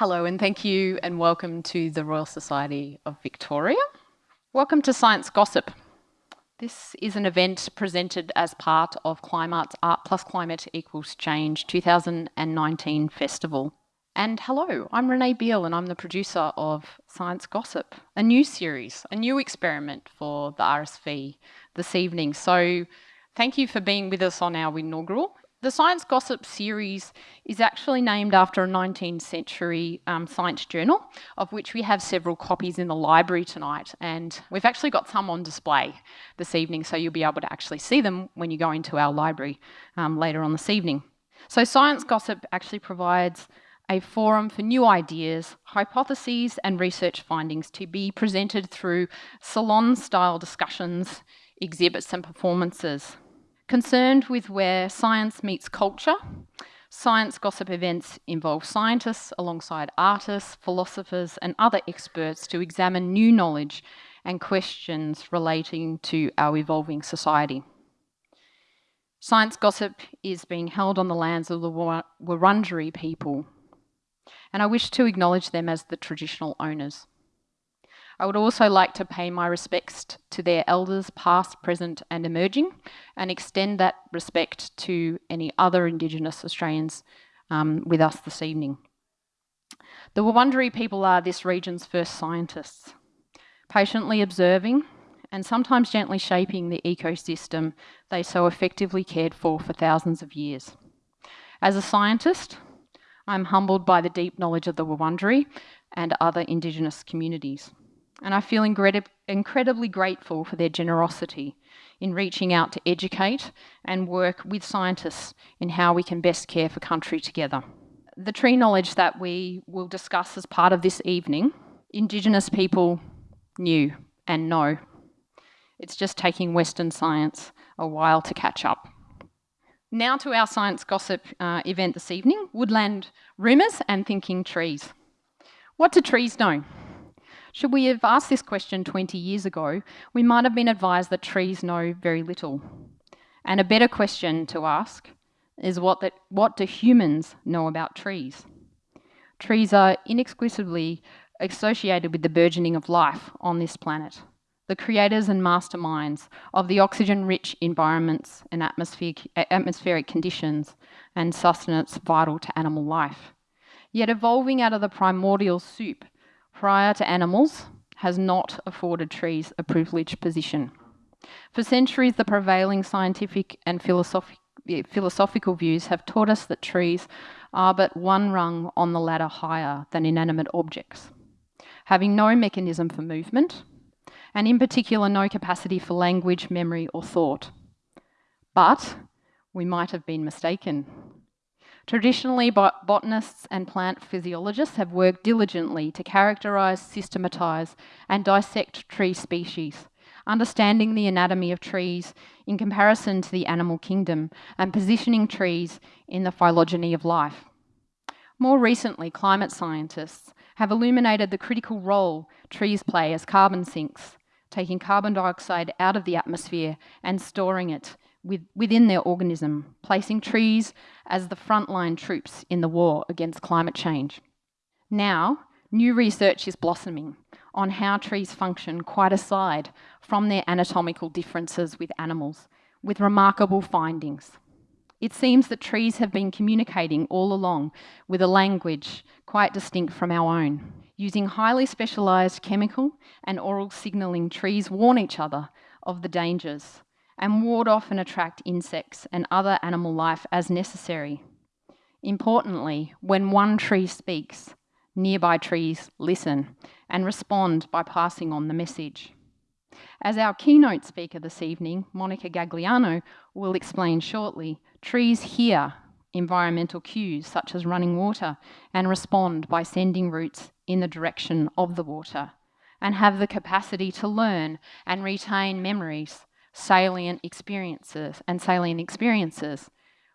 Hello and thank you and welcome to the Royal Society of Victoria. Welcome to Science Gossip. This is an event presented as part of Climart's Art Plus Climate Equals Change 2019 Festival. And hello, I'm Renee Beale and I'm the producer of Science Gossip, a new series, a new experiment for the RSV this evening. So thank you for being with us on our inaugural the Science Gossip series is actually named after a 19th century um, science journal, of which we have several copies in the library tonight. And we've actually got some on display this evening, so you'll be able to actually see them when you go into our library um, later on this evening. So Science Gossip actually provides a forum for new ideas, hypotheses and research findings to be presented through salon-style discussions, exhibits and performances. Concerned with where science meets culture, science gossip events involve scientists alongside artists, philosophers and other experts to examine new knowledge and questions relating to our evolving society. Science gossip is being held on the lands of the Wurundjeri people, and I wish to acknowledge them as the traditional owners. I would also like to pay my respects to their elders, past, present, and emerging, and extend that respect to any other Indigenous Australians um, with us this evening. The Wurundjeri people are this region's first scientists, patiently observing and sometimes gently shaping the ecosystem they so effectively cared for for thousands of years. As a scientist, I'm humbled by the deep knowledge of the Wurundjeri and other Indigenous communities and I feel incredibly grateful for their generosity in reaching out to educate and work with scientists in how we can best care for country together. The tree knowledge that we will discuss as part of this evening, Indigenous people knew and know. It's just taking Western science a while to catch up. Now to our science gossip uh, event this evening, woodland rumours and thinking trees. What do trees know? Should we have asked this question 20 years ago, we might have been advised that trees know very little. And a better question to ask is what, that, what do humans know about trees? Trees are inexclusively associated with the burgeoning of life on this planet, the creators and masterminds of the oxygen-rich environments and atmospheric, atmospheric conditions and sustenance vital to animal life. Yet evolving out of the primordial soup prior to animals has not afforded trees a privileged position. For centuries, the prevailing scientific and philosophic, philosophical views have taught us that trees are but one rung on the ladder higher than inanimate objects, having no mechanism for movement, and in particular no capacity for language, memory or thought. But we might have been mistaken. Traditionally, bot botanists and plant physiologists have worked diligently to characterise, systematise and dissect tree species, understanding the anatomy of trees in comparison to the animal kingdom and positioning trees in the phylogeny of life. More recently, climate scientists have illuminated the critical role trees play as carbon sinks, taking carbon dioxide out of the atmosphere and storing it with, within their organism, placing trees as the frontline troops in the war against climate change. Now, new research is blossoming on how trees function quite aside from their anatomical differences with animals, with remarkable findings. It seems that trees have been communicating all along with a language quite distinct from our own. Using highly specialised chemical and oral signalling, trees warn each other of the dangers and ward off and attract insects and other animal life as necessary. Importantly, when one tree speaks, nearby trees listen and respond by passing on the message. As our keynote speaker this evening, Monica Gagliano, will explain shortly, trees hear environmental cues such as running water and respond by sending roots in the direction of the water and have the capacity to learn and retain memories salient experiences and salient experiences.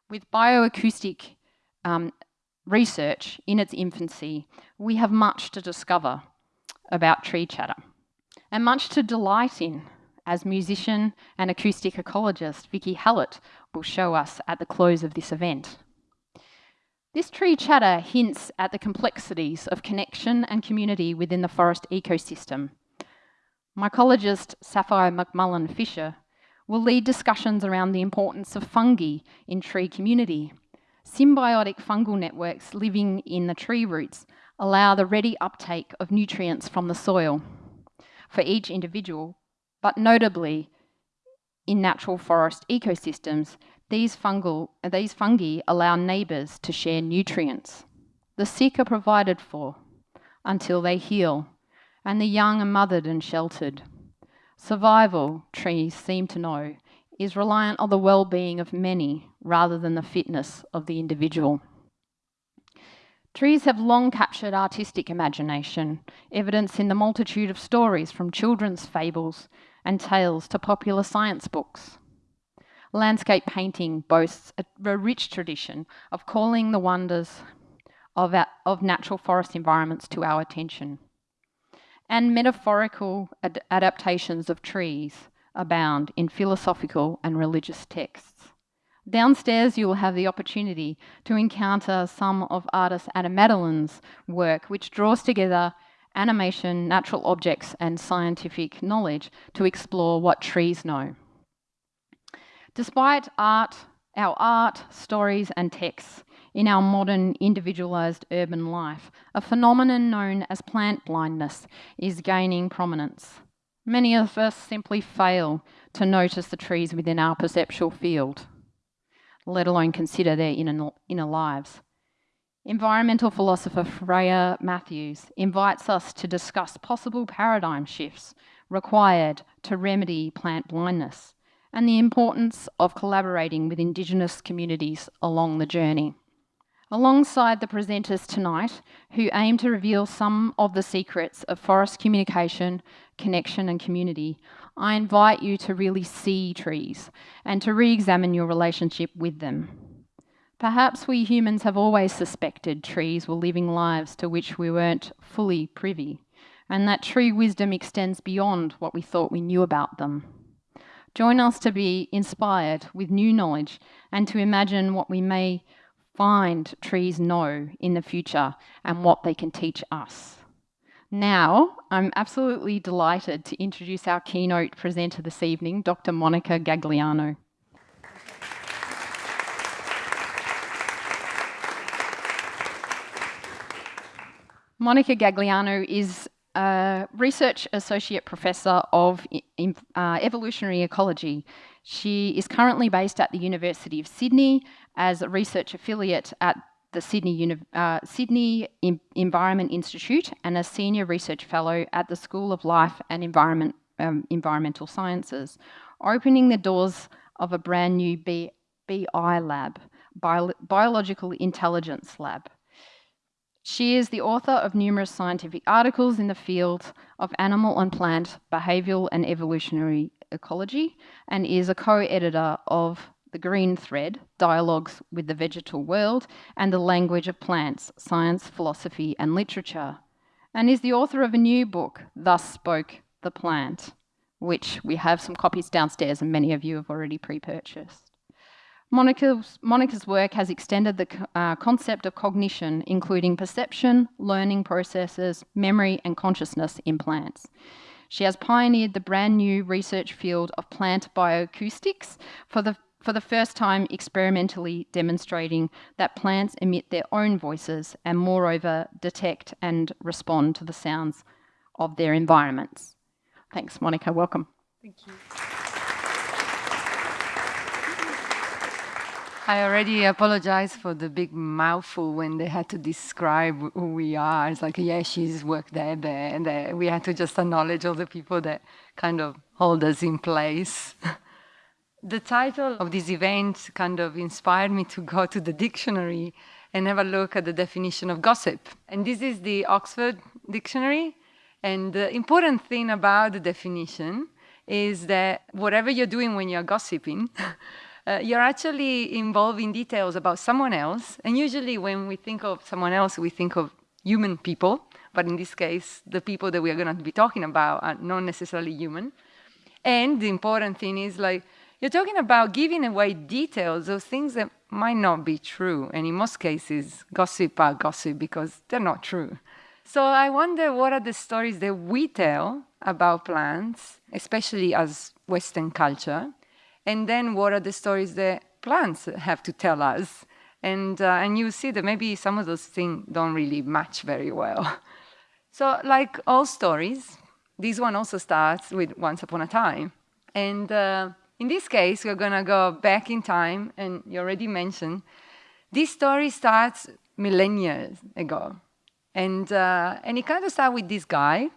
With bioacoustic um, research in its infancy, we have much to discover about tree chatter and much to delight in as musician and acoustic ecologist Vicki Hallett will show us at the close of this event. This tree chatter hints at the complexities of connection and community within the forest ecosystem. Mycologist Sapphire McMullan Fisher will lead discussions around the importance of fungi in tree community. Symbiotic fungal networks living in the tree roots allow the ready uptake of nutrients from the soil for each individual, but notably in natural forest ecosystems, these, fungal, these fungi allow neighbours to share nutrients. The sick are provided for until they heal, and the young are mothered and sheltered. Survival, trees seem to know, is reliant on the well-being of many rather than the fitness of the individual. Trees have long captured artistic imagination, evidence in the multitude of stories from children's fables and tales to popular science books. Landscape painting boasts a, rich tradition of calling the wonders of, our, of natural forest environments to our attention. And metaphorical ad adaptations of trees abound in philosophical and religious texts. Downstairs, you will have the opportunity to encounter some of artist Adam Madeline's work, which draws together animation, natural objects, and scientific knowledge to explore what trees know. Despite art, our art, stories, and texts in our modern individualised urban life, a phenomenon known as plant blindness is gaining prominence. Many of us simply fail to notice the trees within our perceptual field, let alone consider their inner, inner lives. Environmental philosopher Freya Mathews invites us to discuss possible paradigm shifts required to remedy plant blindness and the importance of collaborating with Indigenous communities along the journey. Alongside the presenters tonight, who aim to reveal some of the secrets of forest communication, connection and community, I invite you to really see trees and to re-examine your relationship with them. Perhaps we humans have always suspected trees were living lives to which we weren't fully privy, and that tree wisdom extends beyond what we thought we knew about them. Join us to be inspired with new knowledge and to imagine what we may find trees know in the future and what they can teach us. Now, I'm absolutely delighted to introduce our keynote presenter this evening, Dr. Monica Gagliano. Monica Gagliano is a Research Associate Professor of uh, Evolutionary Ecology. She is currently based at the University of Sydney as a research affiliate at the Sydney, uh, Sydney Environment Institute and a Senior Research Fellow at the School of Life and Environment, um, Environmental Sciences, opening the doors of a brand new B BI lab, Bio Biological Intelligence Lab. She is the author of numerous scientific articles in the field of animal and plant behavioural and evolutionary ecology and is a co-editor of The Green Thread, Dialogues with the Vegetal World and the Language of Plants, Science, Philosophy and Literature, and is the author of a new book, Thus Spoke the Plant, which we have some copies downstairs and many of you have already pre-purchased. Monica's, Monica's work has extended the uh, concept of cognition, including perception, learning processes, memory, and consciousness in plants. She has pioneered the brand new research field of plant bioacoustics for the, for the first time experimentally demonstrating that plants emit their own voices and moreover detect and respond to the sounds of their environments. Thanks, Monica. Welcome. Thank you. I already apologize for the big mouthful when they had to describe who we are. It's like, yeah, she's worked there, there, and there. We had to just acknowledge all the people that kind of hold us in place. the title of this event kind of inspired me to go to the dictionary and have a look at the definition of gossip. And this is the Oxford Dictionary. And the important thing about the definition is that whatever you're doing when you're gossiping, uh, you're actually involving details about someone else. And usually when we think of someone else, we think of human people. But in this case, the people that we are going to be talking about are not necessarily human. And the important thing is like, You're talking about giving away details of things that might not be true. And in most cases, gossip are gossip because they're not true. So I wonder what are the stories that we tell about plants, especially as Western culture, and then what are the stories that plants have to tell us. And, uh, and you see that maybe some of those things don't really match very well. so like all stories, this one also starts with Once Upon a Time. And uh, in this case, we're going to go back in time, and you already mentioned, this story starts millennia ago. And, uh, and it kind of starts with this guy,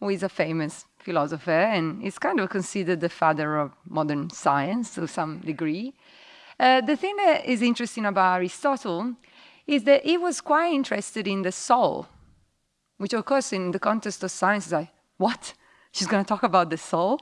who is a famous philosopher, and is kind of considered the father of modern science to some degree. Uh, the thing that is interesting about Aristotle is that he was quite interested in the soul, which of course in the context of science is like, what? She's going to talk about the soul?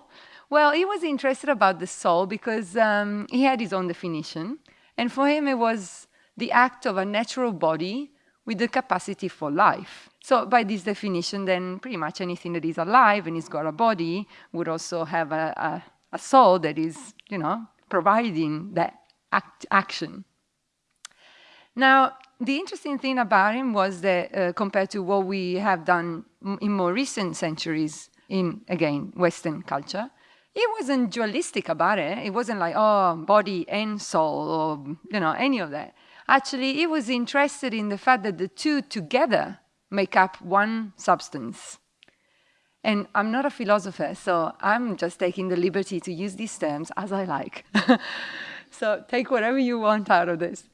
Well, he was interested about the soul because um, he had his own definition. And for him, it was the act of a natural body with the capacity for life. So by this definition, then pretty much anything that is alive and has got a body would also have a, a, a soul that is, you know, providing that act, action. Now, the interesting thing about him was that uh, compared to what we have done in more recent centuries in, again, Western culture, he wasn't dualistic about it. It wasn't like, oh, body and soul or, you know, any of that. Actually, he was interested in the fact that the two together make up one substance. And I'm not a philosopher, so I'm just taking the liberty to use these terms as I like. so take whatever you want out of this.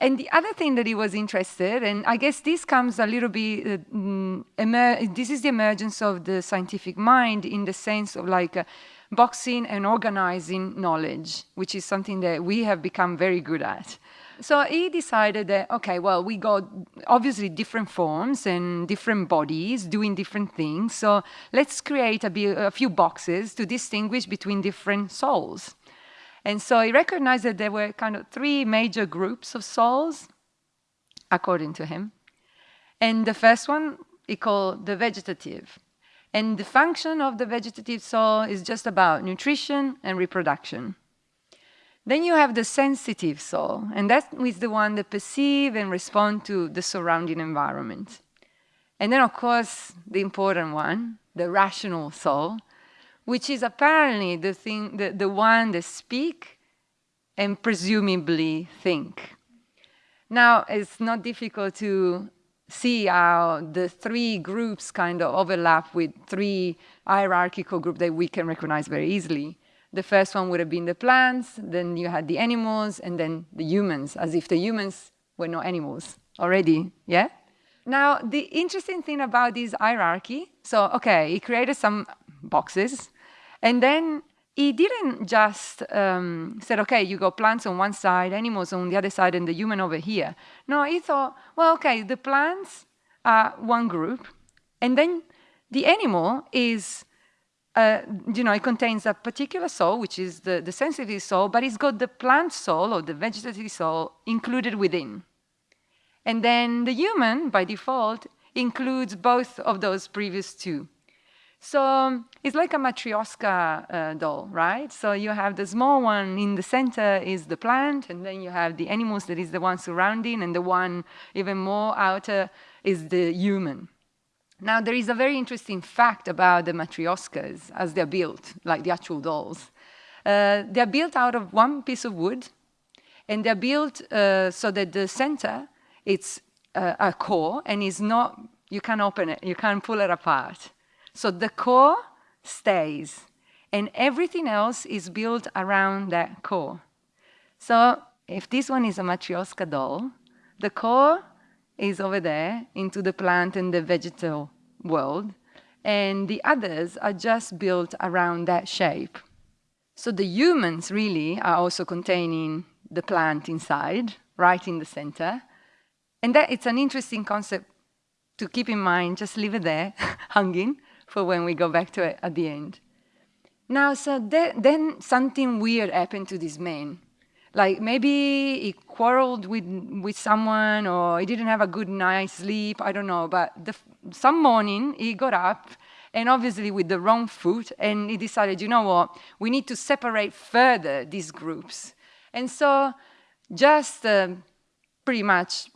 And the other thing that he was interested, and I guess this comes a little bit, uh, mm, this is the emergence of the scientific mind in the sense of like uh, boxing and organizing knowledge, which is something that we have become very good at. So he decided that, okay, well, we got obviously different forms and different bodies doing different things. So let's create a, a few boxes to distinguish between different souls. And so he recognized that there were kind of three major groups of souls, according to him. And the first one he called the vegetative. And the function of the vegetative soul is just about nutrition and reproduction. Then you have the sensitive soul, and that is the one that perceive and respond to the surrounding environment. And then, of course, the important one, the rational soul, which is apparently the, thing, the, the one that speak and presumably think. Now, it's not difficult to see how the three groups kind of overlap with three hierarchical groups that we can recognize very easily. The first one would have been the plants, then you had the animals, and then the humans, as if the humans were not animals already, yeah? Now, the interesting thing about this hierarchy, so, okay, he created some boxes, and then he didn't just um, said, okay, you got plants on one side, animals on the other side, and the human over here. No, he thought, well, okay, the plants are one group, and then the animal is, uh, you know, it contains a particular soul, which is the, the sensitive soul, but it's got the plant soul or the vegetative soul included within. And then the human, by default, includes both of those previous two. So um, it's like a matryoshka uh, doll, right? So you have the small one in the center is the plant, and then you have the animals that is the one surrounding, and the one even more outer is the human. Now, there is a very interesting fact about the matryoshkas as they're built, like the actual dolls. Uh, they're built out of one piece of wood, and they're built uh, so that the center, it's uh, a core, and is not, you can't open it, you can't pull it apart. So the core stays, and everything else is built around that core. So if this one is a Matryoshka doll, the core is over there into the plant and the vegetal world, and the others are just built around that shape. So the humans really are also containing the plant inside, right in the center. And that it's an interesting concept to keep in mind, just leave it there, hanging, for when we go back to it at the end. Now, so then something weird happened to this man. Like maybe he quarreled with, with someone or he didn't have a good night's sleep, I don't know. But the, some morning he got up and obviously with the wrong foot. And he decided, you know what, we need to separate further these groups. And so just uh, pretty much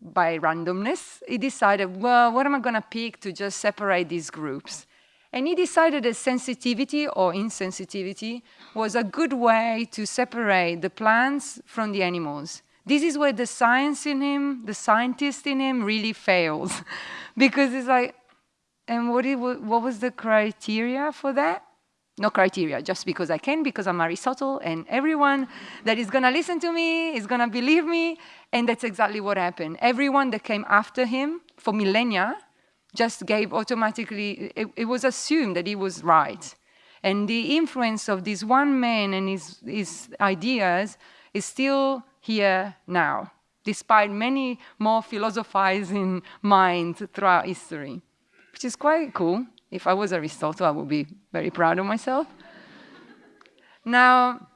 by randomness, he decided, well, what am I going to pick to just separate these groups? And he decided that sensitivity or insensitivity was a good way to separate the plants from the animals. This is where the science in him, the scientist in him, really fails. because it's like, and what, it, what was the criteria for that? No criteria, just because I can, because I'm Aristotle, and everyone that is going to listen to me is going to believe me. And that's exactly what happened. Everyone that came after him for millennia just gave automatically, it, it was assumed that he was right. And the influence of this one man and his, his ideas is still here now, despite many more philosophizing minds throughout history, which is quite cool. If I was Aristotle, I would be very proud of myself. now,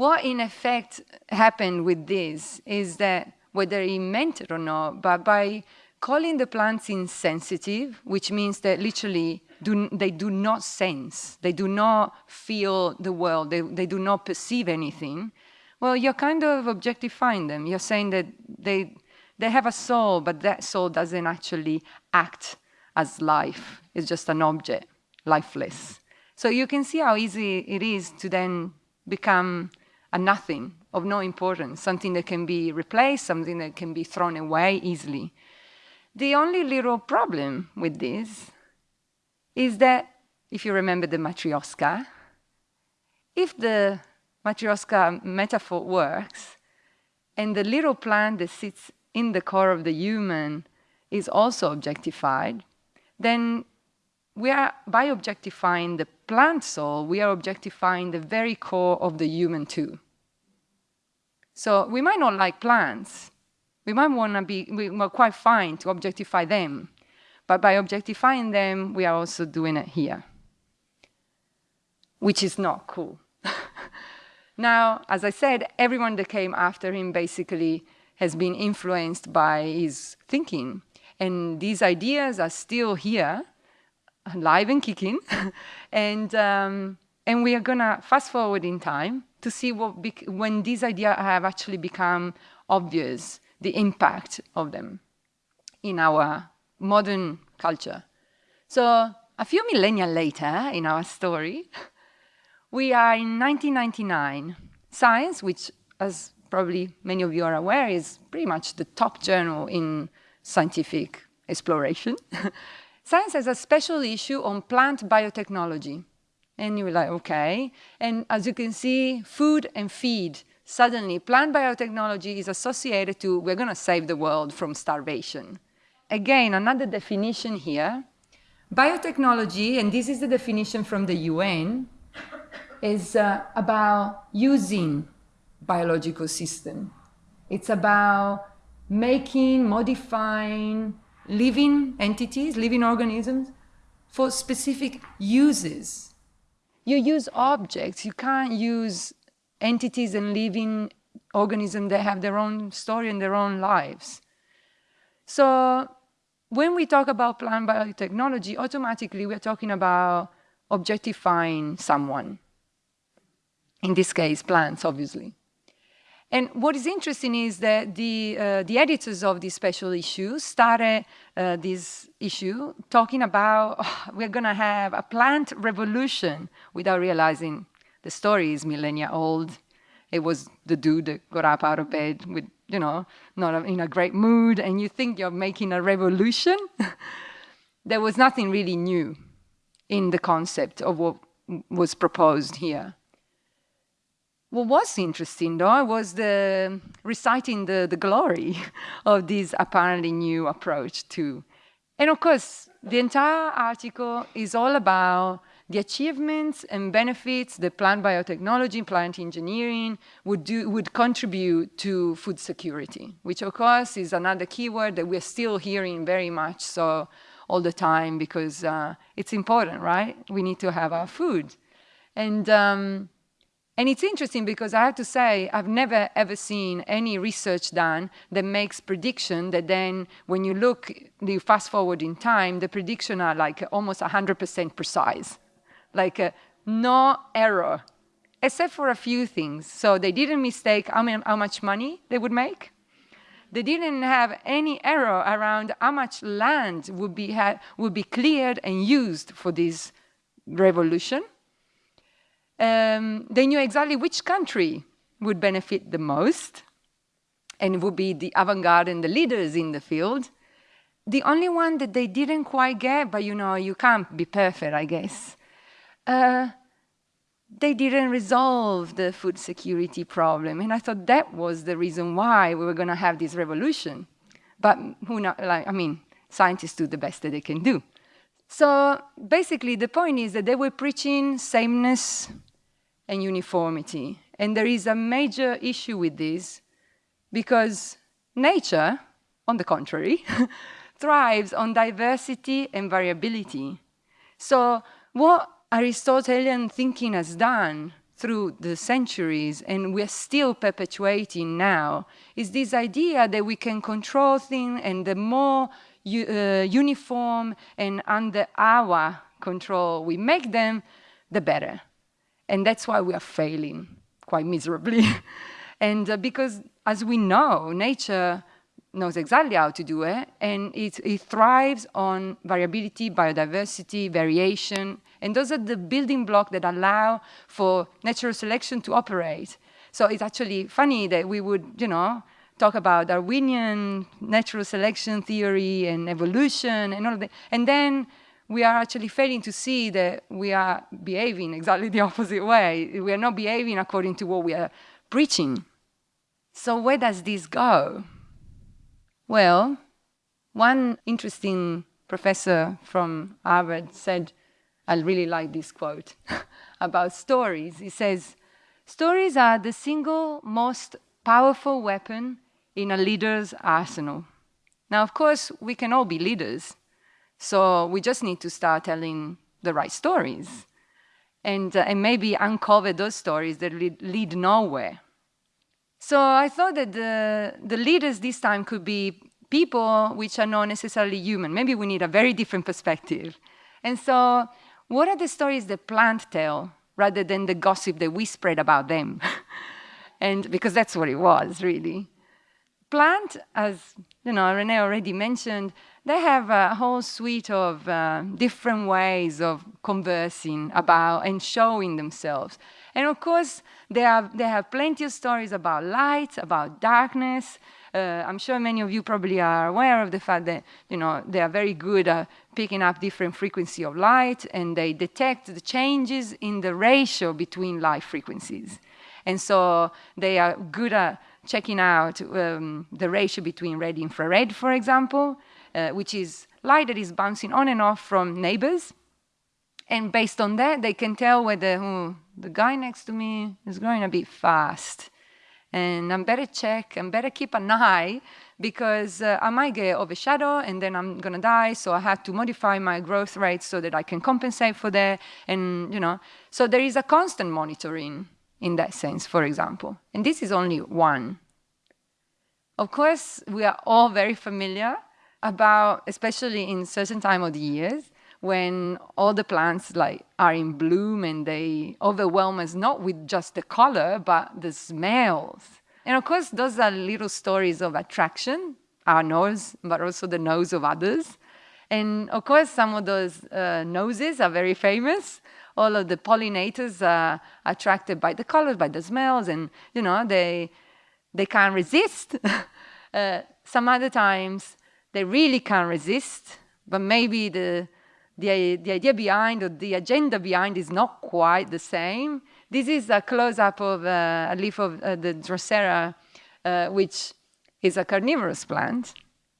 what in effect happened with this is that whether he meant it or not, but by calling the plants insensitive, which means that literally do, they do not sense, they do not feel the world, they, they do not perceive anything, well, you're kind of objectifying them. You're saying that they, they have a soul, but that soul doesn't actually act as life. It's just an object, lifeless. So you can see how easy it is to then become a nothing of no importance, something that can be replaced, something that can be thrown away easily. The only little problem with this is that, if you remember the matryoshka, if the matryoshka metaphor works, and the little plant that sits in the core of the human is also objectified, then we are, by objectifying the plant soul, we are objectifying the very core of the human too. So we might not like plants, we might want to be, we, are quite fine to objectify them. But by objectifying them, we are also doing it here, which is not cool. now, as I said, everyone that came after him basically has been influenced by his thinking. And these ideas are still here, alive and kicking. and, um, and we are going to fast forward in time to see what when these ideas have actually become obvious the impact of them in our modern culture. So a few millennia later in our story, we are in 1999. Science, which as probably many of you are aware, is pretty much the top journal in scientific exploration. Science has a special issue on plant biotechnology. And you're like, okay. And as you can see, food and feed suddenly plant biotechnology is associated to we're going to save the world from starvation. Again, another definition here. Biotechnology, and this is the definition from the UN, is uh, about using biological system. It's about making, modifying living entities, living organisms for specific uses. You use objects, you can't use entities and living organisms that have their own story and their own lives. So when we talk about plant biotechnology, automatically we're talking about objectifying someone. In this case, plants, obviously. And what is interesting is that the, uh, the editors of this special issue started uh, this issue talking about oh, we're going to have a plant revolution without realizing the story is millennia old. It was the dude that got up out of bed with, you know, not in a great mood, and you think you're making a revolution. there was nothing really new in the concept of what was proposed here. What was interesting, though, was the reciting the, the glory of this apparently new approach to. And of course, the entire article is all about the achievements and benefits that plant biotechnology, plant engineering would, do, would contribute to food security, which of course is another keyword that we're still hearing very much so all the time because uh, it's important, right? We need to have our food. And, um, And it's interesting because I have to say, I've never ever seen any research done that makes prediction that then when you look, you fast forward in time, the prediction are like almost 100% precise. Like uh, no error, except for a few things. So they didn't mistake how, how much money they would make. They didn't have any error around how much land would be, had would be cleared and used for this revolution. Um, they knew exactly which country would benefit the most and would be the avant-garde and the leaders in the field. The only one that they didn't quite get, but you know, you can't be perfect, I guess, uh, they didn't resolve the food security problem. And I thought that was the reason why we were going to have this revolution. But who know, like, I mean, scientists do the best that they can do. So basically, the point is that they were preaching sameness and uniformity. And there is a major issue with this because nature, on the contrary, thrives on diversity and variability. So what Aristotelian thinking has done through the centuries and we're still perpetuating now is this idea that we can control things and the more uh, uniform and under our control we make them, the better. And that's why we are failing quite miserably. and uh, because, as we know, nature knows exactly how to do it, and it, it thrives on variability, biodiversity, variation, and those are the building blocks that allow for natural selection to operate. So it's actually funny that we would, you know, talk about Darwinian natural selection theory and evolution and all of that. And then we are actually failing to see that we are behaving exactly the opposite way. We are not behaving according to what we are preaching. So where does this go? Well, one interesting professor from Harvard said, I really like this quote about stories. He says, stories are the single most powerful weapon in a leader's arsenal. Now, of course, we can all be leaders, so we just need to start telling the right stories and, uh, and maybe uncover those stories that lead, lead nowhere. So I thought that the, the leaders this time could be people which are not necessarily human. Maybe we need a very different perspective. And so what are the stories that plants tell rather than the gossip that we spread about them? and because that's what it was, really. Plant, as you know, Renee already mentioned, they have a whole suite of uh, different ways of conversing about and showing themselves. And of course, they have, they have plenty of stories about light, about darkness, uh, I'm sure many of you probably are aware of the fact that you know they are very good at picking up different frequency of light and they detect the changes in the ratio between light frequencies. And so they are good at checking out um, the ratio between red infrared, for example, uh, which is light that is bouncing on and off from neighbors. And based on that, they can tell whether oh, the guy next to me is growing a bit fast and I'm better check I'm better keep an eye because uh, I might get overshadowed and then I'm gonna die. So I have to modify my growth rate so that I can compensate for that. And you know, so there is a constant monitoring in that sense, for example. And this is only one. Of course, we are all very familiar about, especially in certain time of the years, when all the plants like are in bloom and they overwhelm us not with just the color, but the smells. And of course, those are little stories of attraction, our nose, but also the nose of others. And of course, some of those uh, noses are very famous. All of the pollinators are attracted by the colors, by the smells, and you know they they can't resist. uh, some other times they really can't resist, but maybe the the, the idea behind or the agenda behind is not quite the same. This is a close-up of uh, a leaf of uh, the Drosera, uh, which is a carnivorous plant.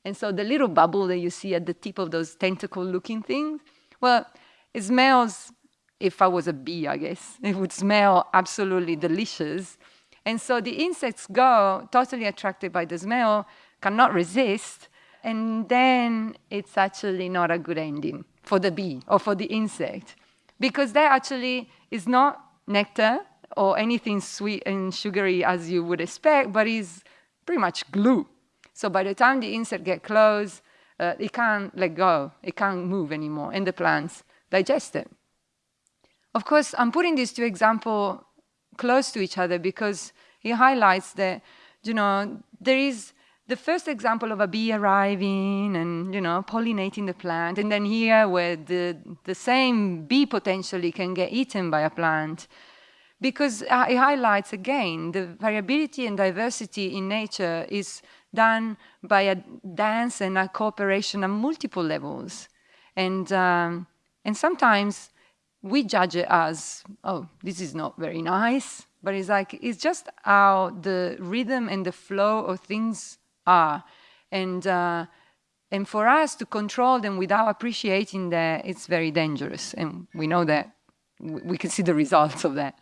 And so the little bubble that you see at the tip of those tentacle-looking things, well, it smells, if I was a bee, I guess, it would smell absolutely delicious. And so the insects go totally attracted by the smell, cannot resist, and then it's actually not a good ending for the bee or for the insect because that actually is not nectar or anything sweet and sugary as you would expect, but is pretty much glue. So by the time the insect get close, uh, it can't let go, it can't move anymore, and the plants digest it. Of course, I'm putting these two examples close to each other because it highlights that, you know, there is the first example of a bee arriving and, you know, pollinating the plant, and then here where the, the same bee potentially can get eaten by a plant, because uh, it highlights again the variability and diversity in nature is done by a dance and a cooperation on multiple levels. And, um, and sometimes we judge it as, oh, this is not very nice, but it's like, it's just how the rhythm and the flow of things are. And, uh, and for us to control them without appreciating that, it's very dangerous. And we know that, we can see the results of that.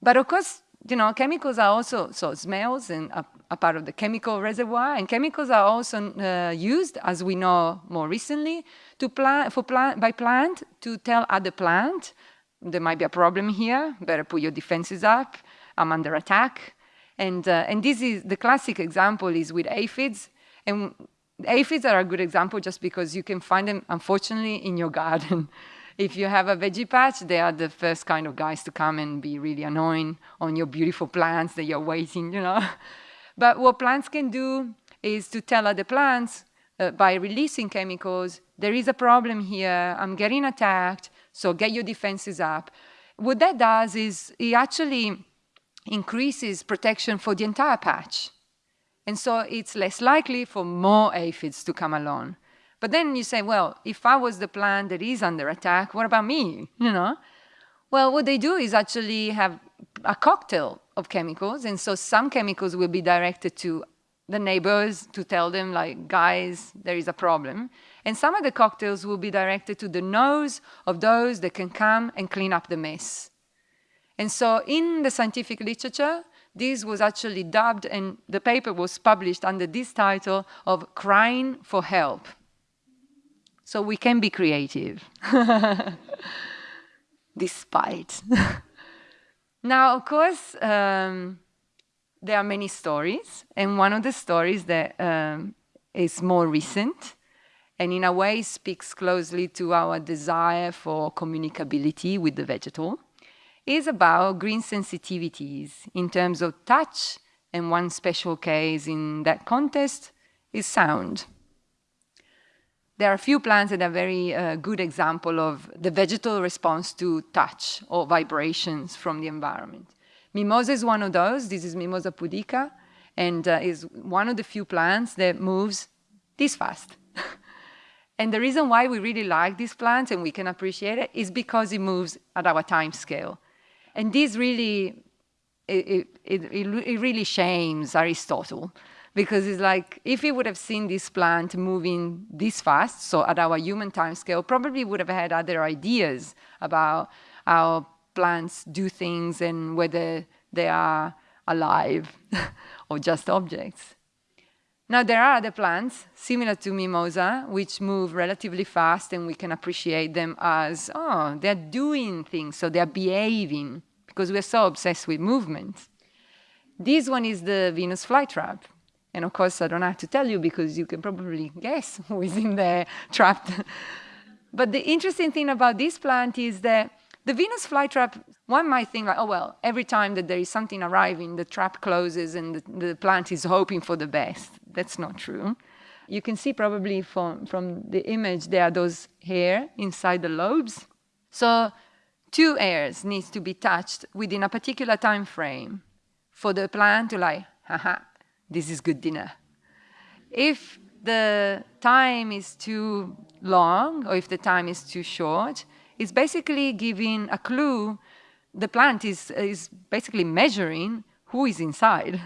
But of course, you know, chemicals are also, so smells and a, a part of the chemical reservoir, and chemicals are also uh, used, as we know more recently, to plant, for plant, by plant to tell other plant, there might be a problem here, better put your defenses up, I'm under attack. And, uh, and this is, the classic example is with aphids, and aphids are a good example just because you can find them, unfortunately, in your garden. if you have a veggie patch, they are the first kind of guys to come and be really annoying on your beautiful plants that you're waiting, you know. but what plants can do is to tell other plants uh, by releasing chemicals, there is a problem here, I'm getting attacked, so get your defenses up. What that does is it actually increases protection for the entire patch. And so it's less likely for more aphids to come along. But then you say, well, if I was the plant that is under attack, what about me? You know? Well, what they do is actually have a cocktail of chemicals. And so some chemicals will be directed to the neighbors to tell them, like, guys, there is a problem. And some of the cocktails will be directed to the nose of those that can come and clean up the mess. And so in the scientific literature, this was actually dubbed, and the paper was published under this title of Crying for Help. So we can be creative, despite. now, of course, um, there are many stories, and one of the stories that um, is more recent, and in a way speaks closely to our desire for communicability with the vegetal, is about green sensitivities in terms of touch, and one special case in that context is sound. There are a few plants that are very uh, good example of the vegetal response to touch or vibrations from the environment. Mimosa is one of those. This is Mimosa pudica and uh, is one of the few plants that moves this fast. and the reason why we really like these plants and we can appreciate it is because it moves at our time scale. And this really, it, it, it, it really shames Aristotle because it's like if he would have seen this plant moving this fast, so at our human time scale, probably would have had other ideas about how plants do things and whether they are alive or just objects. Now, there are other plants similar to mimosa, which move relatively fast and we can appreciate them as, oh, they're doing things, so they're behaving, because we're so obsessed with movement. This one is the Venus flytrap. And of course, I don't have to tell you because you can probably guess who is in there trapped. but the interesting thing about this plant is that the Venus flytrap, one might think like, oh, well, every time that there is something arriving, the trap closes and the, the plant is hoping for the best. That's not true. You can see probably from, from the image, there are those hair inside the lobes. So two hairs needs to be touched within a particular time frame for the plant to like, haha, this is good dinner. If the time is too long or if the time is too short, it's basically giving a clue. The plant is, is basically measuring who is inside.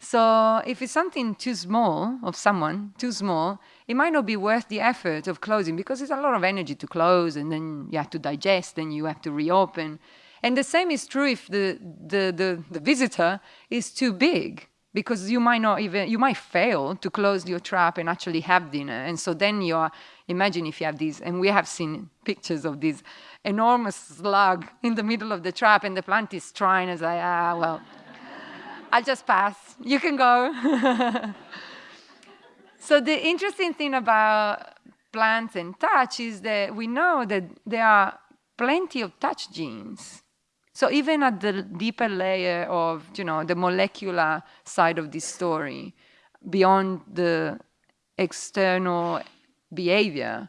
So if it's something too small of someone, too small, it might not be worth the effort of closing because it's a lot of energy to close and then you have to digest and you have to reopen. And the same is true if the, the, the, the visitor is too big because you might not even you might fail to close your trap and actually have dinner. And so then you're imagine if you have these and we have seen pictures of this enormous slug in the middle of the trap and the plant is trying as i ah well i'll just pass. You can go so the interesting thing about plants and touch is that we know that there are plenty of touch genes so even at the deeper layer of, you know, the molecular side of this story, beyond the external behavior,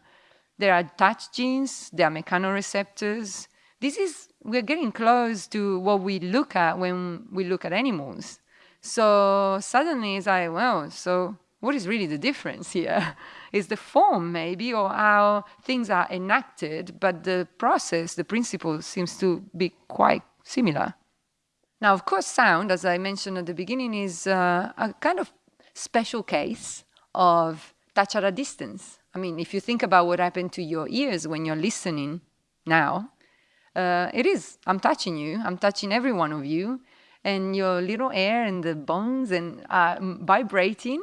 there are touch genes, there are mechanoreceptors. This is, we're getting close to what we look at when we look at animals. So suddenly it's like, well, so what is really the difference here? is the form maybe or how things are enacted, but the process, the principle seems to be quite similar. Now, of course, sound, as I mentioned at the beginning, is uh, a kind of special case of touch at a distance. I mean, if you think about what happened to your ears when you're listening now, uh, it is, I'm touching you, I'm touching every one of you, and your little air and the bones and uh, vibrating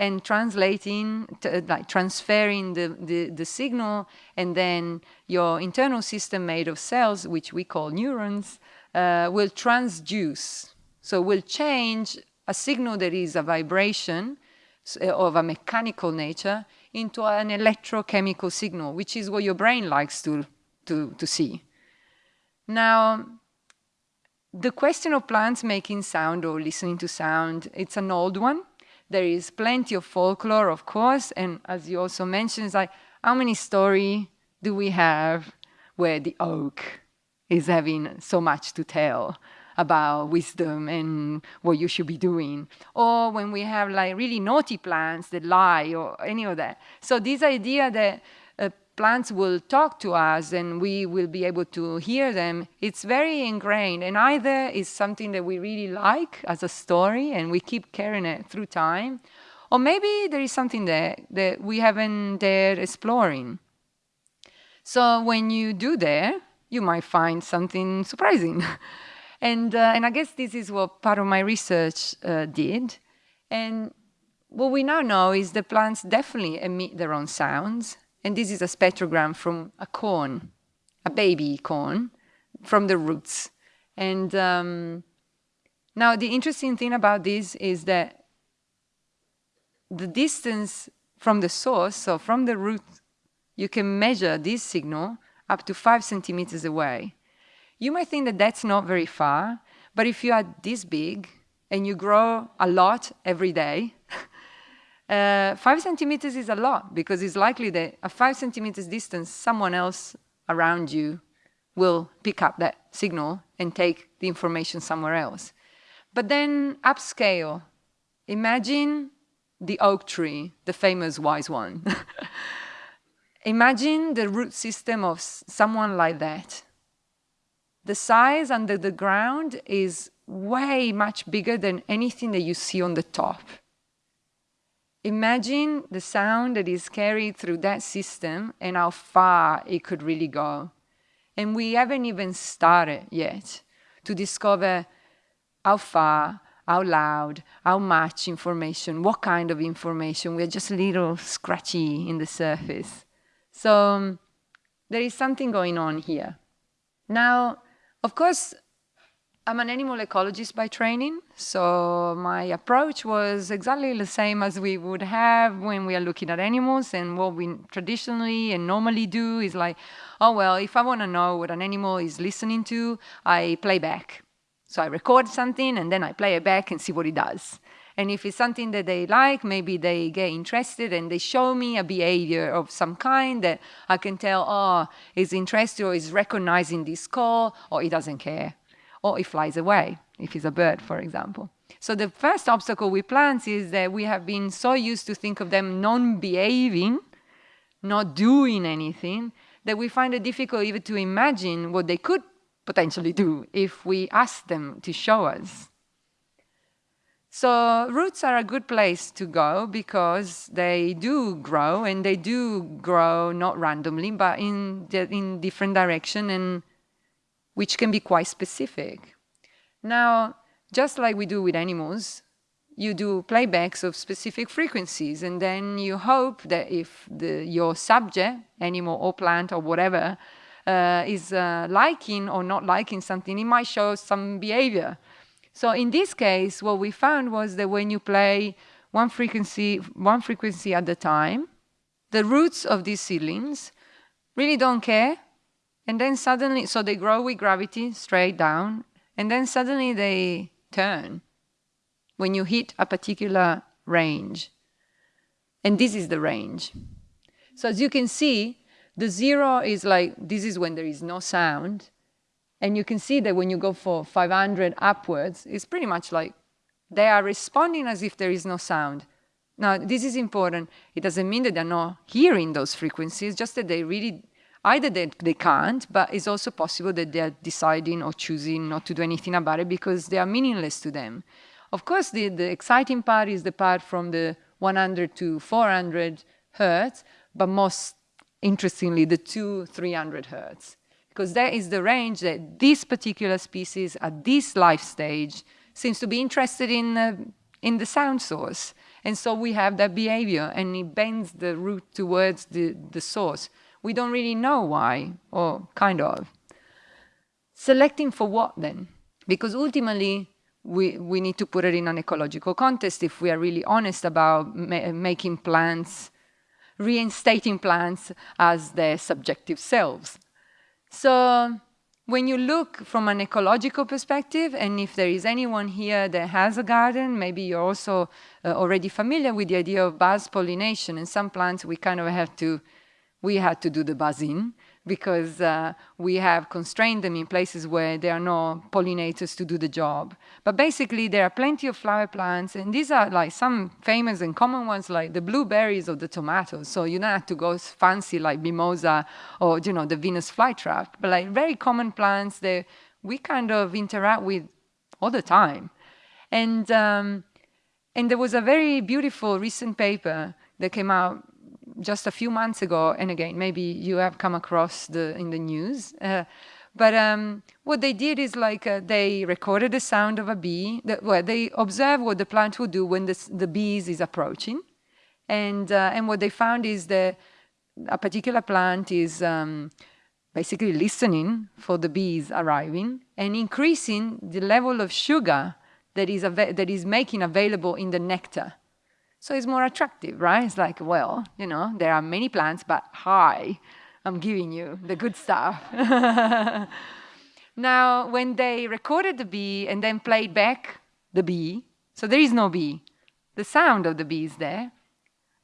and translating, like transferring the, the, the, signal, and then your internal system made of cells, which we call neurons, uh, will transduce. So will change a signal that is a vibration uh, of a mechanical nature into an electrochemical signal, which is what your brain likes to, to, to see. Now, the question of plants making sound or listening to sound, it's an old one. There is plenty of folklore, of course, and as you also mentioned, like, how many story do we have where the oak is having so much to tell about wisdom and what you should be doing? Or when we have like really naughty plants that lie or any of that. So this idea that plants will talk to us and we will be able to hear them, it's very ingrained. And either is something that we really like as a story and we keep carrying it through time, or maybe there is something there that we haven't dared exploring. So when you do there, you might find something surprising. and, uh, and I guess this is what part of my research uh, did. And what we now know is the plants definitely emit their own sounds and this is a spectrogram from a corn, a baby corn, from the roots. And um, now the interesting thing about this is that the distance from the source, so from the root, you can measure this signal up to five centimeters away. You might think that that's not very far, but if you are this big and you grow a lot every day, Uh, five centimeters is a lot because it's likely that a five centimeters distance, someone else around you will pick up that signal and take the information somewhere else. But then upscale, imagine the oak tree, the famous wise one. imagine the root system of someone like that. The size under the ground is way much bigger than anything that you see on the top. Imagine the sound that is carried through that system and how far it could really go. And we haven't even started yet to discover how far, how loud, how much information, what kind of information. We're just a little scratchy in the surface. So um, there is something going on here. Now, of course, I'm an animal ecologist by training, so my approach was exactly the same as we would have when we are looking at animals. And what we traditionally and normally do is like, oh, well, if I want to know what an animal is listening to, I play back. So I record something and then I play it back and see what it does. And if it's something that they like, maybe they get interested and they show me a behavior of some kind that I can tell, oh, he's interested or is recognizing this call or he doesn't care or it flies away, if it's a bird, for example. So the first obstacle with plants is that we have been so used to think of them non-behaving, not doing anything, that we find it difficult even to imagine what they could potentially do if we ask them to show us. So roots are a good place to go because they do grow and they do grow not randomly, but in, in different direction and which can be quite specific. Now, just like we do with animals, you do playbacks of specific frequencies, and then you hope that if the, your subject, animal or plant or whatever, uh, is uh, liking or not liking something, it might show some behavior. So in this case, what we found was that when you play one frequency, one frequency at a time, the roots of these seedlings really don't care. And then suddenly, so they grow with gravity straight down, and then suddenly they turn when you hit a particular range. And this is the range. So as you can see, the zero is like, this is when there is no sound. And you can see that when you go for 500 upwards, it's pretty much like they are responding as if there is no sound. Now, this is important. It doesn't mean that they're not hearing those frequencies, just that they really, either they, they can't, but it's also possible that they're deciding or choosing not to do anything about it because they are meaningless to them. Of course, the, the exciting part is the part from the 100 to 400 hertz, but most interestingly, the two 300 hertz. Because that is the range that this particular species at this life stage seems to be interested in, uh, in the sound source. And so we have that behavior and it bends the root towards the, the source. We don't really know why, or kind of. Selecting for what then? Because ultimately, we, we need to put it in an ecological context if we are really honest about ma making plants, reinstating plants as their subjective selves. So when you look from an ecological perspective, and if there is anyone here that has a garden, maybe you're also uh, already familiar with the idea of buzz pollination. And some plants we kind of have to, we had to do the buzzing because uh, we have constrained them in places where there are no pollinators to do the job. But basically, there are plenty of flower plants, and these are like some famous and common ones, like the blueberries or the tomatoes. So you don't have to go fancy like mimosa or you know the Venus flytrap, but like very common plants that we kind of interact with all the time. And um, and there was a very beautiful recent paper that came out just a few months ago, and again, maybe you have come across the in the news. Uh, but um, what they did is like uh, they recorded the sound of a bee. That, well, they observed what the plant would do when the, the bees is approaching, and uh, and what they found is that a particular plant is um, basically listening for the bees arriving and increasing the level of sugar that is that is making available in the nectar. So it's more attractive, right? It's like, well, you know, there are many plants, but hi, I'm giving you the good stuff. now, when they recorded the bee and then played back the bee, so there is no bee, the sound of the bee is there,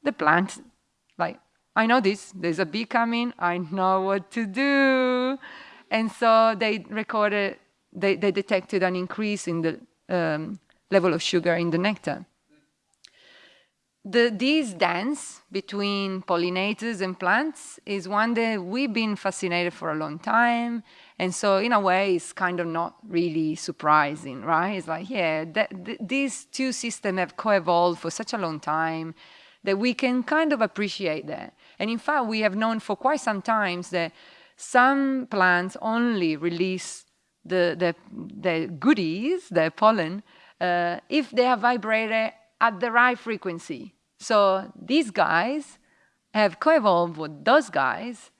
the plant, like, I know this, there's a bee coming, I know what to do. And so they recorded, they, they detected an increase in the um, level of sugar in the nectar the, this dance between pollinators and plants is one that we've been fascinated for a long time. And so in a way, it's kind of not really surprising, right? It's like, yeah, th these two systems have co-evolved for such a long time that we can kind of appreciate that. And in fact, we have known for quite some time that some plants only release the, the, the goodies, the pollen, uh, if they are vibrated at the right frequency. So these guys have co-evolved with those guys.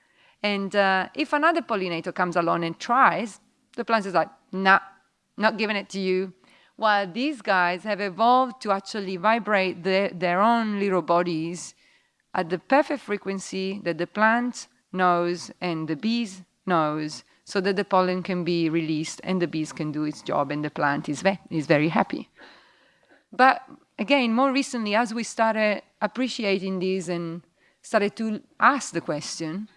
And uh, if another pollinator comes along and tries, the plant is like, nah, not giving it to you. While these guys have evolved to actually vibrate their, their own little bodies at the perfect frequency that the plant knows and the bees knows so that the pollen can be released and the bees can do its job and the plant is, ve is very happy. But again, more recently, as we started appreciating this and started to ask the question,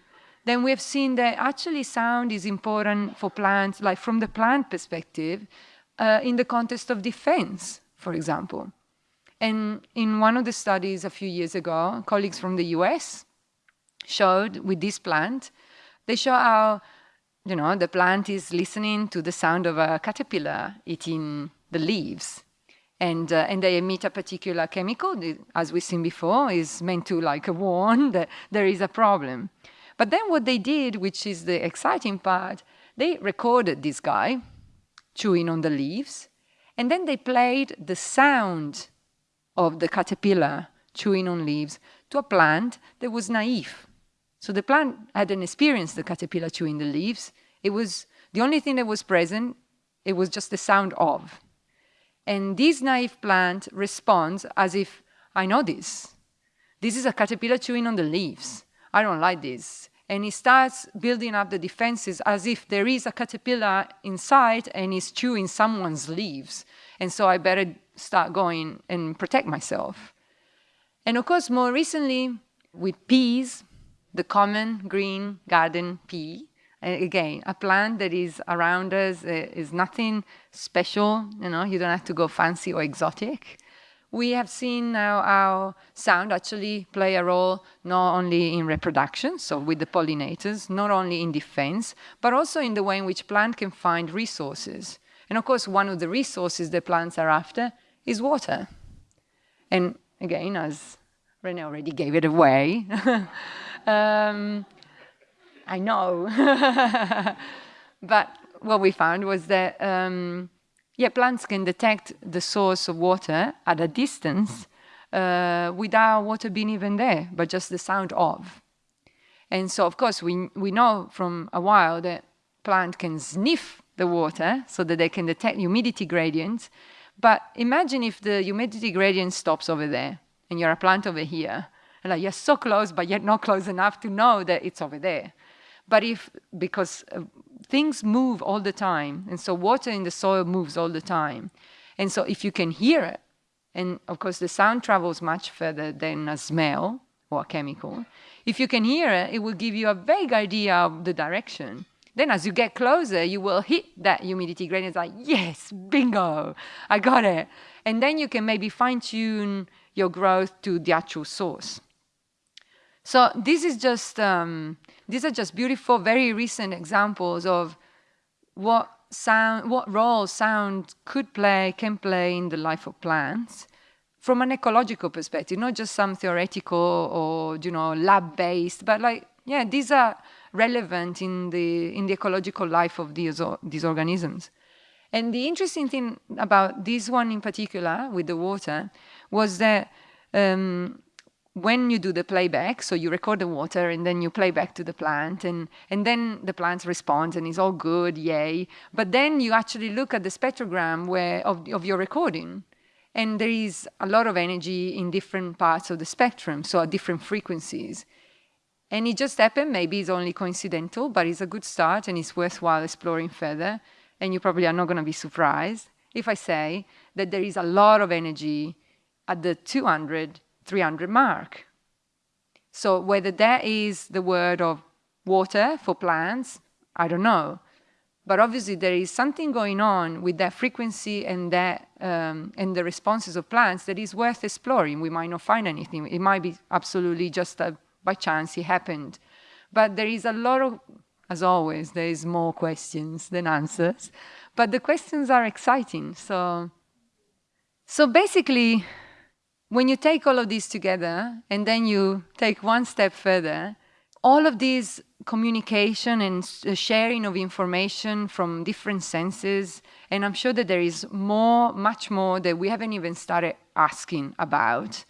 then we have seen that actually sound is important for plants, like from the plant perspective, uh, in the context of defense, for example. And in one of the studies a few years ago, colleagues from the US showed with this plant, they show how, you know, the plant is listening to the sound of a caterpillar eating the leaves and, uh, and they emit a particular chemical, as we've seen before, is meant to like warn that there is a problem. But then what they did, which is the exciting part, they recorded this guy chewing on the leaves, and then they played the sound of the caterpillar chewing on leaves to a plant that was naive. So the plant hadn't experienced the caterpillar chewing the leaves. It was the only thing that was present, it was just the sound of. And this naive plant responds as if, I know this. This is a caterpillar chewing on the leaves. I don't like this. And it starts building up the defenses as if there is a caterpillar inside and is chewing someone's leaves. And so I better start going and protect myself. And of course, more recently, with peas, the common green garden pea, again, a plant that is around us is nothing special, you know, you don't have to go fancy or exotic. We have seen now how sound actually play a role not only in reproduction, so with the pollinators, not only in defense, but also in the way in which plant can find resources. And of course, one of the resources that plants are after is water. And again, as Renee already gave it away, um, I know. but what we found was that, um, yeah, plants can detect the source of water at a distance uh, without water being even there, but just the sound of. And so, of course, we, we know from a while that plant can sniff the water so that they can detect humidity gradients. But imagine if the humidity gradient stops over there and you're a plant over here. And like you're so close, but yet not close enough to know that it's over there. But if, because uh, things move all the time, and so water in the soil moves all the time. And so if you can hear it, and of course the sound travels much further than a smell or a chemical, if you can hear it, it will give you a vague idea of the direction. Then as you get closer, you will hit that humidity gradient. Like, yes, bingo, I got it. And then you can maybe fine tune your growth to the actual source. So this is just um, these are just beautiful, very recent examples of what sound, what role sound could play, can play in the life of plants from an ecological perspective, not just some theoretical or you know lab-based, but like yeah, these are relevant in the in the ecological life of these these organisms. And the interesting thing about this one in particular with the water was that um, when you do the playback, so you record the water and then you play back to the plant and, and then the plant responds and it's all good, yay. But then you actually look at the spectrogram where, of, of your recording and there is a lot of energy in different parts of the spectrum, so at different frequencies. And it just happened, maybe it's only coincidental, but it's a good start and it's worthwhile exploring further. And you probably are not going to be surprised if I say that there is a lot of energy at the 200 300 mark. So whether that is the word of water for plants, I don't know. But obviously there is something going on with that frequency and that um, and the responses of plants that is worth exploring. We might not find anything. It might be absolutely just a, by chance it happened. But there is a lot of, as always, there is more questions than answers. But the questions are exciting. So, so basically, when you take all of these together and then you take one step further, all of these communication and uh, sharing of information from different senses, and I'm sure that there is more, much more that we haven't even started asking about,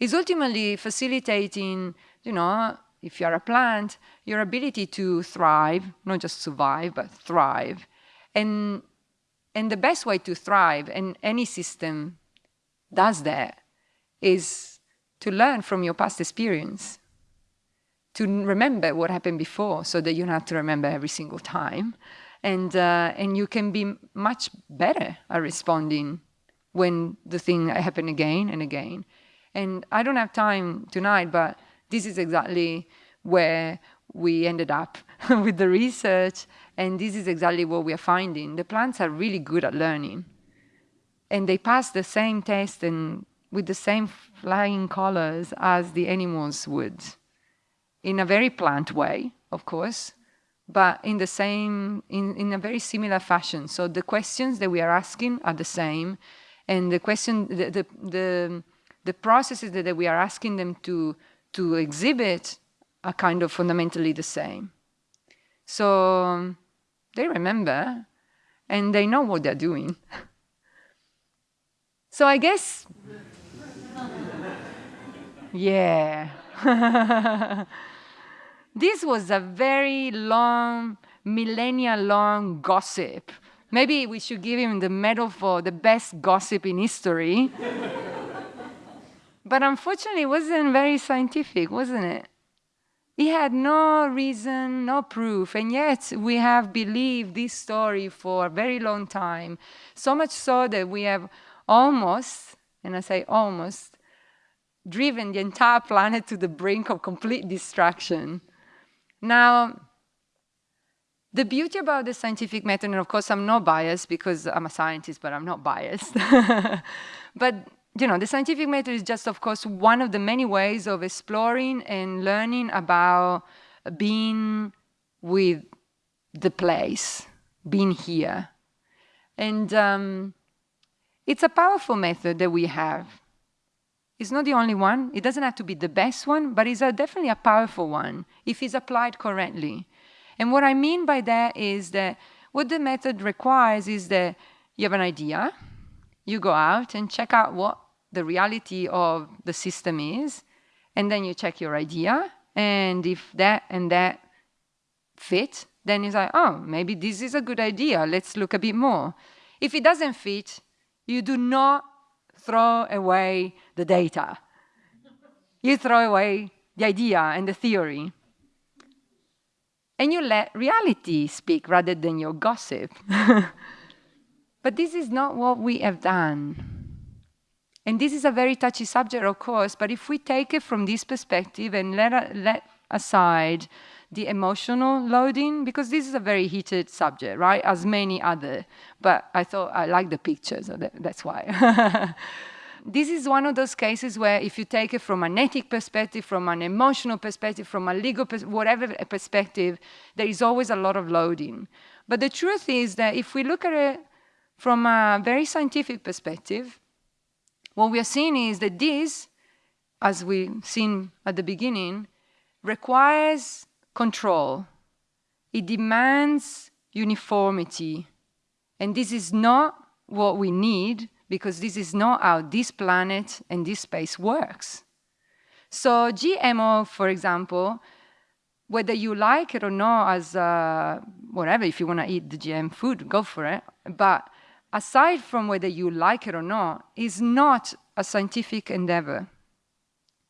is ultimately facilitating, you know, if you're a plant, your ability to thrive, not just survive, but thrive. And, and the best way to thrive, and any system does that, is to learn from your past experience, to remember what happened before so that you don't have to remember every single time. And, uh, and you can be much better at responding when the thing happen again and again. And I don't have time tonight, but this is exactly where we ended up with the research. And this is exactly what we are finding. The plants are really good at learning. And they pass the same test and with the same flying colors as the animals would, in a very plant way, of course, but in the same, in, in a very similar fashion. So the questions that we are asking are the same, and the question, the, the, the, the processes that, that we are asking them to, to exhibit are kind of fundamentally the same. So um, they remember, and they know what they're doing. so I guess Yeah. this was a very long, millennia long gossip. Maybe we should give him the medal for the best gossip in history. but unfortunately, it wasn't very scientific, wasn't it? He had no reason, no proof, and yet we have believed this story for a very long time. So much so that we have almost, and I say almost, driven the entire planet to the brink of complete destruction. Now, the beauty about the scientific method, and of course I'm not biased because I'm a scientist, but I'm not biased. but you know, the scientific method is just, of course, one of the many ways of exploring and learning about being with the place, being here. And um, it's a powerful method that we have. It's not the only one. It doesn't have to be the best one, but it's a, definitely a powerful one if it's applied correctly. And what I mean by that is that what the method requires is that you have an idea, you go out and check out what the reality of the system is, and then you check your idea, and if that and that fit, then it's like, oh, maybe this is a good idea, let's look a bit more. If it doesn't fit, you do not throw away the data. you throw away the idea and the theory. And you let reality speak rather than your gossip. but this is not what we have done. And this is a very touchy subject, of course, but if we take it from this perspective and let, let aside the emotional loading, because this is a very heated subject, right, as many other, but I thought I like the pictures, so that, that's why. this is one of those cases where if you take it from an ethic perspective, from an emotional perspective, from a legal, whatever perspective, there is always a lot of loading. But the truth is that if we look at it from a very scientific perspective, what we are seeing is that this, as we seen at the beginning, requires control. It demands uniformity. And this is not what we need because this is not how this planet and this space works. So GMO, for example, whether you like it or not as uh, whatever, if you want to eat the GM food, go for it. But aside from whether you like it or not, is not a scientific endeavor.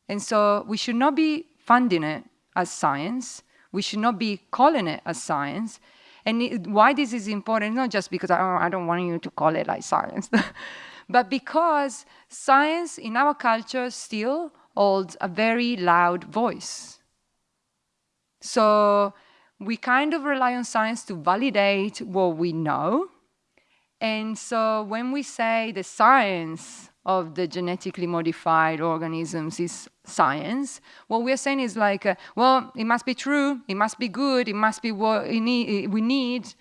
And so we should not be funding it as science. We should not be calling it as science. And it, why this is important, not just because oh, I don't want you to call it like science, but because science in our culture still holds a very loud voice. So we kind of rely on science to validate what we know, and so when we say the science of the genetically modified organisms is science, what we're saying is like, uh, well, it must be true, it must be good, it must be what we need.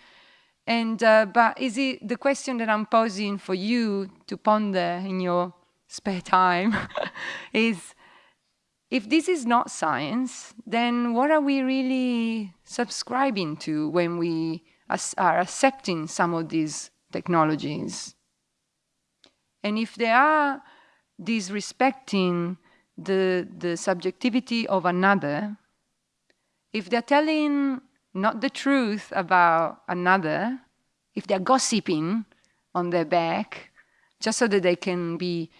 And, uh, but is it the question that I'm posing for you to ponder in your spare time is, if this is not science, then what are we really subscribing to when we are accepting some of these technologies. And if they are disrespecting the, the subjectivity of another, if they're telling not the truth about another, if they're gossiping on their back, just so that they can be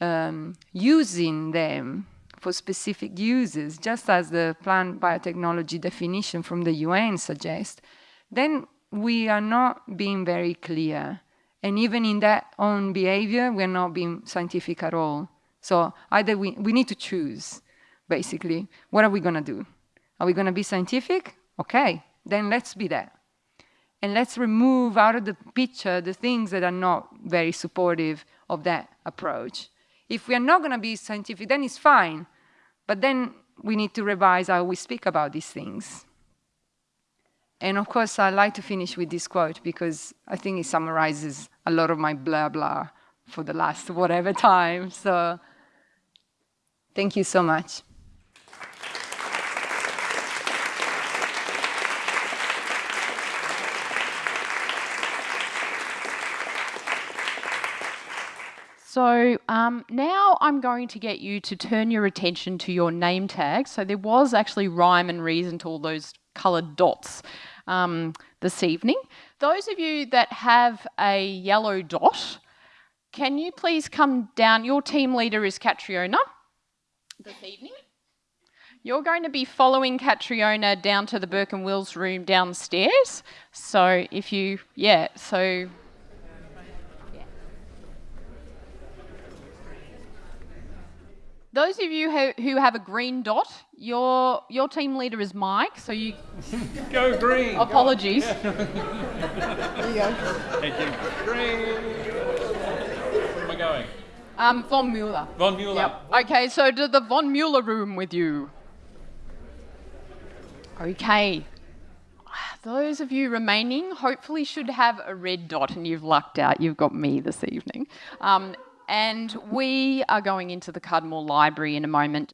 um, using them for specific uses, just as the plant biotechnology definition from the UN suggests, then we are not being very clear. And even in that own behavior, we're not being scientific at all. So either we, we need to choose, basically. What are we going to do? Are we going to be scientific? Okay, then let's be that. And let's remove out of the picture the things that are not very supportive of that approach. If we are not going to be scientific, then it's fine. But then we need to revise how we speak about these things. And of course, I like to finish with this quote because I think it summarizes a lot of my blah blah for the last whatever time. So thank you so much. So um, now I'm going to get you to turn your attention to your name tag. So there was actually rhyme and reason to all those coloured dots um, this evening. Those of you that have a yellow dot, can you please come down? Your team leader is Catriona this evening. You're going to be following Catriona down to the Burke and Wills room downstairs. So if you, yeah, so Those of you who, who have a green dot, your your team leader is Mike, so you go green. Apologies. Go. there you go. Thank you. Green. Where am I going? Um, von Mueller. Von Mueller. Yep. Okay, so to the von Mueller room with you. Okay. Those of you remaining hopefully should have a red dot and you've lucked out. You've got me this evening. Um, and we are going into the Cudmore Library in a moment.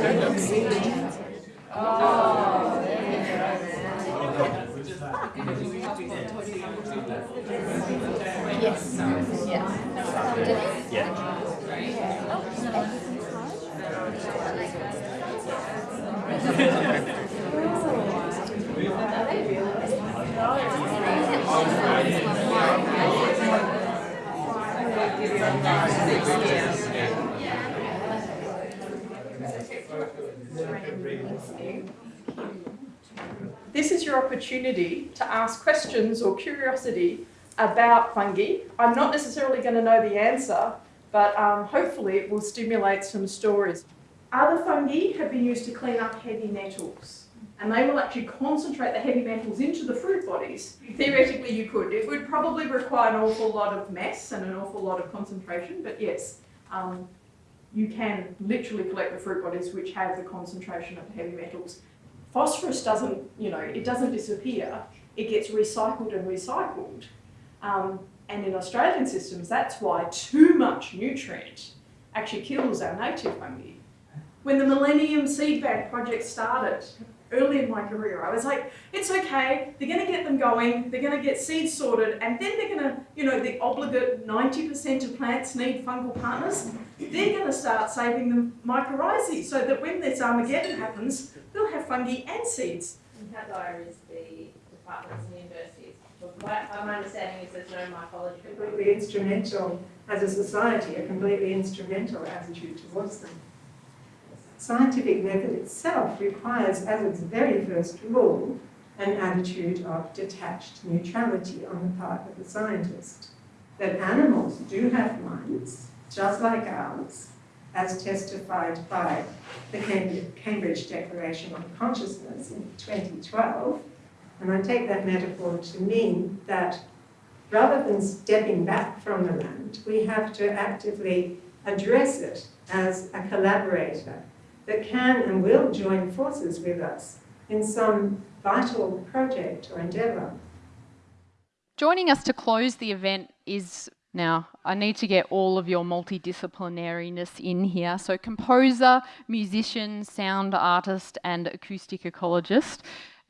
Yes. Yes. Yeah. This is your opportunity to ask questions or curiosity about fungi. I'm not necessarily going to know the answer, but um, hopefully it will stimulate some stories. Other fungi have been used to clean up heavy metals, and they will actually concentrate the heavy metals into the fruit bodies. Theoretically, you could. It would probably require an awful lot of mess and an awful lot of concentration, but yes, um, you can literally collect the fruit bodies which have the concentration of heavy metals. Phosphorus doesn't, you know, it doesn't disappear. It gets recycled and recycled. Um, and in Australian systems, that's why too much nutrient actually kills our native fungi. When the Millennium Seed Bank project started, early in my career, I was like, it's okay, they're going to get them going, they're going to get seeds sorted, and then they're going to, you know, the obligate 90% of plants need fungal partners, they're going to start saving them mycorrhizae so that when this Armageddon happens, they'll have fungi and seeds. And Hadar is the departments and universities. My, my understanding is there's no mycology. Completely instrumental, as a society, a completely instrumental attitude towards them. Scientific method itself requires, as its very first rule, an attitude of detached neutrality on the part of the scientist. That animals do have minds, just like ours, as testified by the Cambridge Declaration on Consciousness in 2012. And I take that metaphor to mean that rather than stepping back from the land, we have to actively address it as a collaborator that can and will join forces with us in some vital project or endeavour. Joining us to close the event is now, I need to get all of your multidisciplinariness in here. So composer, musician, sound artist and acoustic ecologist,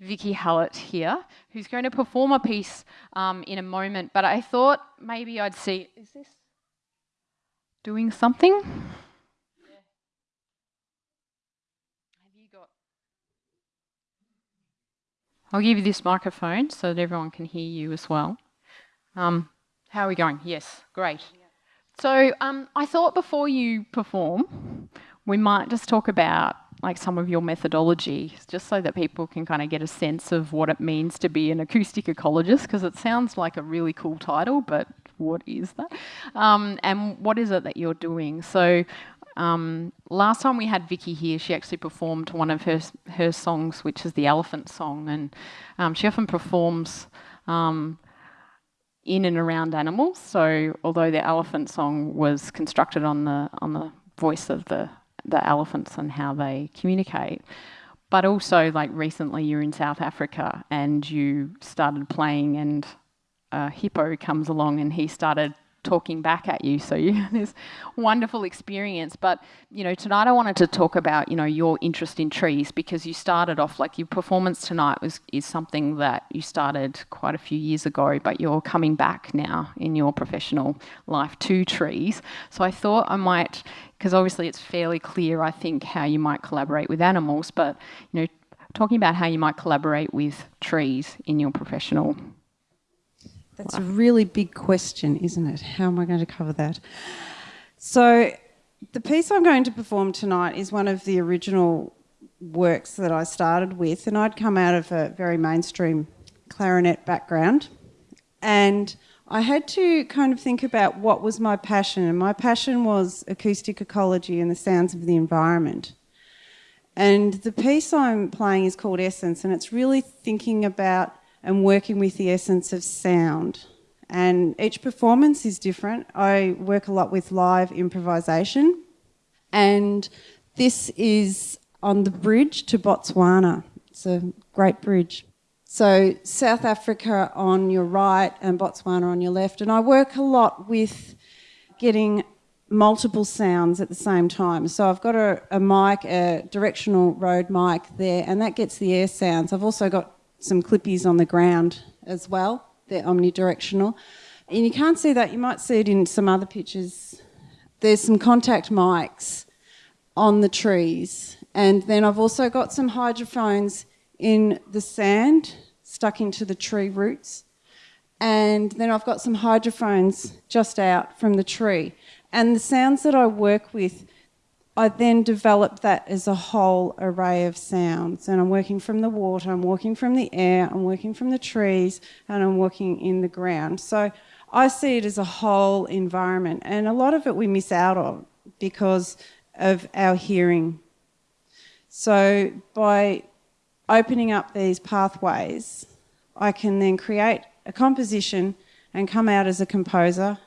Vicki Hallett here, who's going to perform a piece um, in a moment. But I thought maybe I'd see, is this doing something? I'll give you this microphone so that everyone can hear you as well. Um, how are we going? Yes, great. So um, I thought before you perform, we might just talk about like some of your methodology, just so that people can kind of get a sense of what it means to be an acoustic ecologist, because it sounds like a really cool title, but what is that? Um, and what is it that you're doing? So um, last time we had Vicki here, she actually performed one of her her songs, which is the Elephant Song, and um, she often performs um, in and around animals. So although the elephant song was constructed on the on the voice of the the elephants and how they communicate, but also like recently you're in South Africa and you started playing and a hippo comes along and he started talking back at you. So you have this wonderful experience. But you know, tonight I wanted to talk about you know your interest in trees because you started off like your performance tonight was is something that you started quite a few years ago, but you're coming back now in your professional life to trees. So I thought I might because obviously it's fairly clear I think how you might collaborate with animals, but you know talking about how you might collaborate with trees in your professional that's a really big question, isn't it? How am I going to cover that? So, the piece I'm going to perform tonight is one of the original works that I started with, and I'd come out of a very mainstream clarinet background, and I had to kind of think about what was my passion, and my passion was acoustic ecology and the sounds of the environment. And the piece I'm playing is called Essence, and it's really thinking about and working with the essence of sound. And each performance is different. I work a lot with live improvisation, and this is on the bridge to Botswana. It's a great bridge. So, South Africa on your right and Botswana on your left. And I work a lot with getting multiple sounds at the same time. So I've got a, a, mic, a directional Rode mic there, and that gets the air sounds. I've also got some clippies on the ground as well. They're omnidirectional. And you can't see that, you might see it in some other pictures. There's some contact mics on the trees. And then I've also got some hydrophones in the sand stuck into the tree roots. And then I've got some hydrophones just out from the tree. And the sounds that I work with I then develop that as a whole array of sounds. And I'm working from the water, I'm working from the air, I'm working from the trees, and I'm working in the ground. So I see it as a whole environment. And a lot of it we miss out on because of our hearing. So by opening up these pathways, I can then create a composition and come out as a composer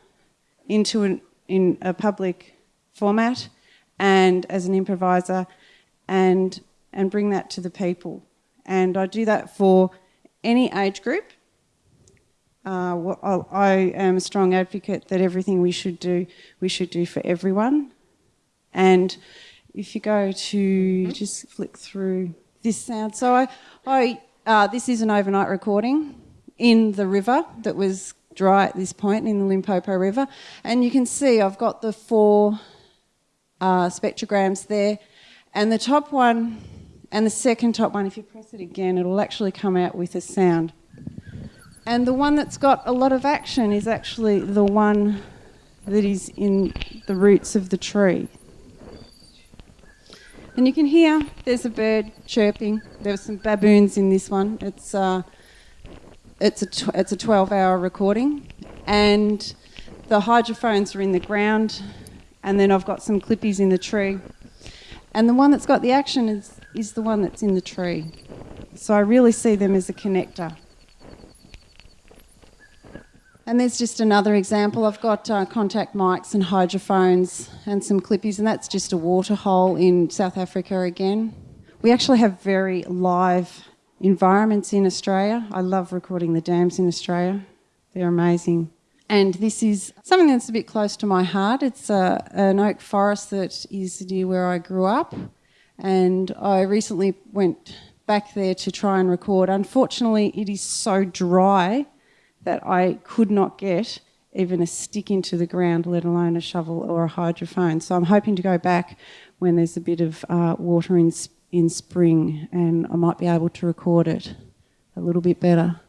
into an, in a public format and as an improviser and and bring that to the people. And I do that for any age group. Uh, I am a strong advocate that everything we should do, we should do for everyone. And if you go to just flick through this sound, so I, I uh, this is an overnight recording in the river that was dry at this point in the Limpopo River, and you can see I've got the four uh, spectrograms there. And the top one and the second top one, if you press it again, it'll actually come out with a sound. And the one that's got a lot of action is actually the one that is in the roots of the tree. And you can hear there's a bird chirping. There were some baboons in this one. It's, uh, it's a, it's a 12 hour recording. And the hydrophones are in the ground and then I've got some clippies in the tree. And the one that's got the action is, is the one that's in the tree. So I really see them as a connector. And there's just another example. I've got uh, contact mics and hydrophones and some clippies, and that's just a water hole in South Africa again. We actually have very live environments in Australia. I love recording the dams in Australia, they're amazing. And this is something that's a bit close to my heart. It's uh, an oak forest that is near where I grew up. And I recently went back there to try and record. Unfortunately, it is so dry that I could not get even a stick into the ground, let alone a shovel or a hydrophone. So I'm hoping to go back when there's a bit of uh, water in, in spring and I might be able to record it a little bit better.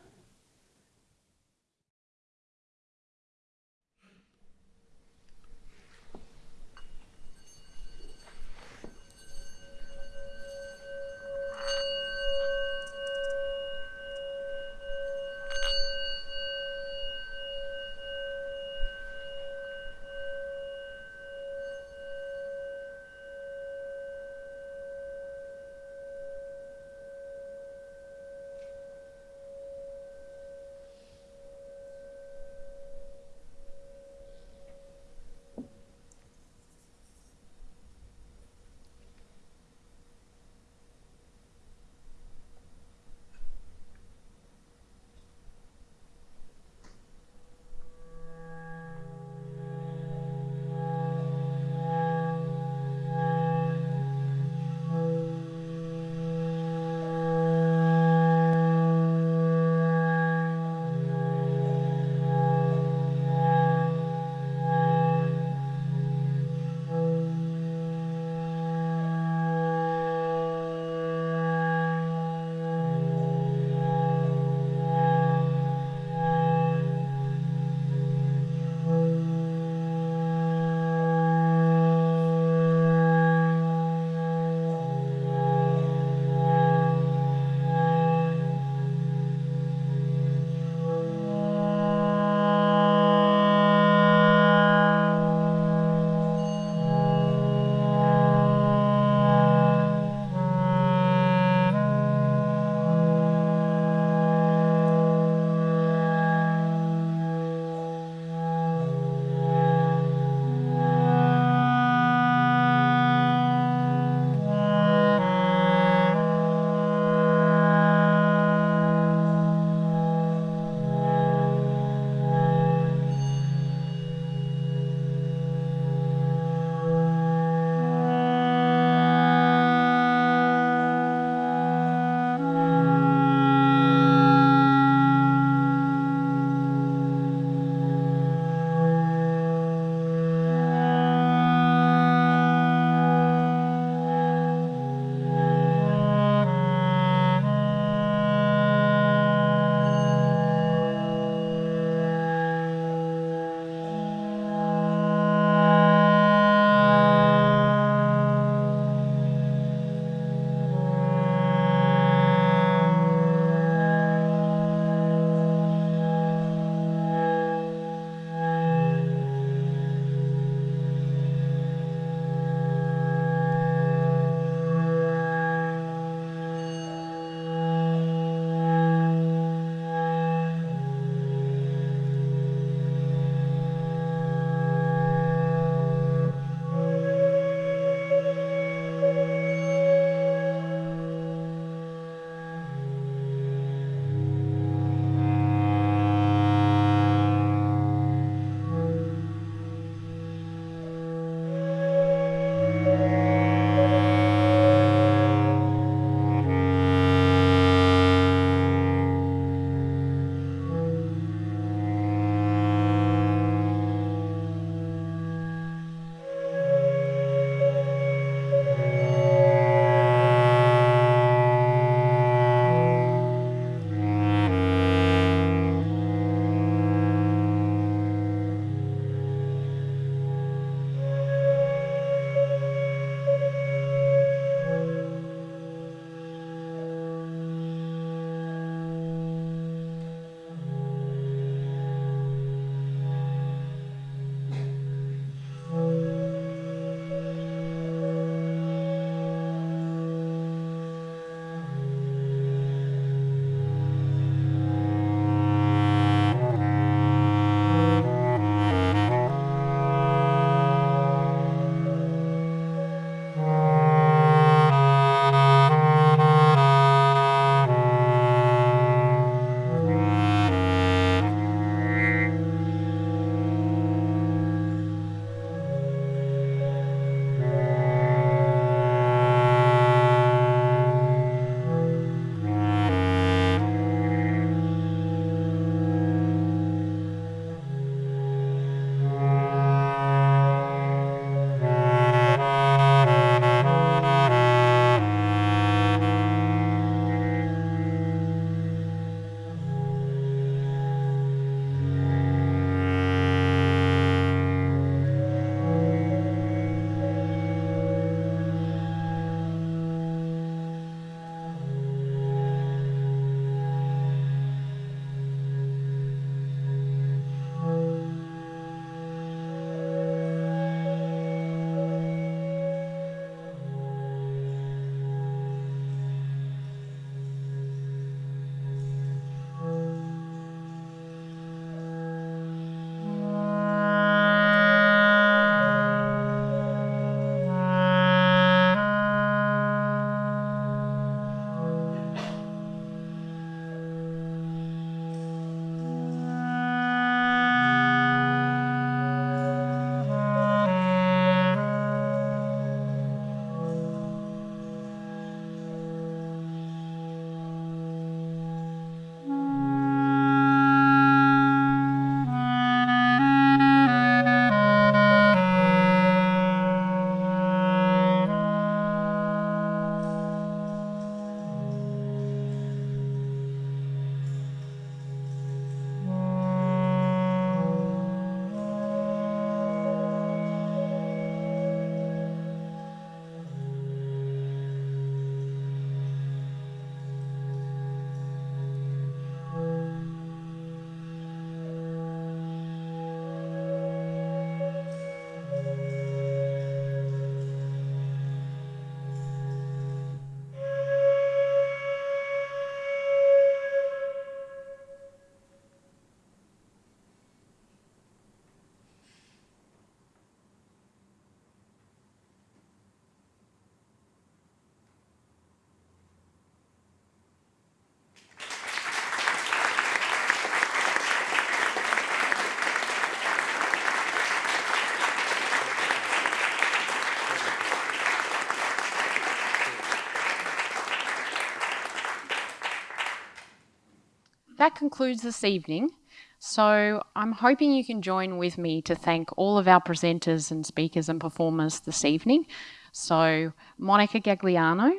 That concludes this evening. So I'm hoping you can join with me to thank all of our presenters and speakers and performers this evening. So Monica Gagliano,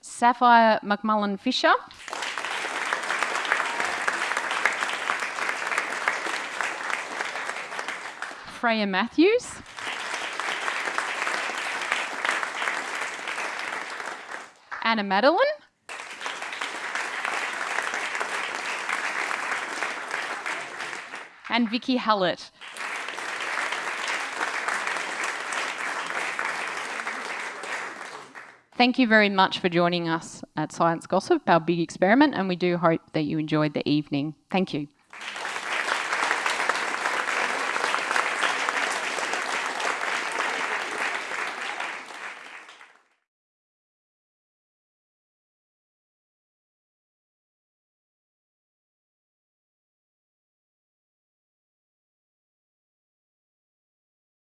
Sapphire McMullan Fisher. Freya Mathews. Anna Madeline. And Vicki Hallett. Thank you very much for joining us at Science Gossip, our big experiment, and we do hope that you enjoyed the evening. Thank you.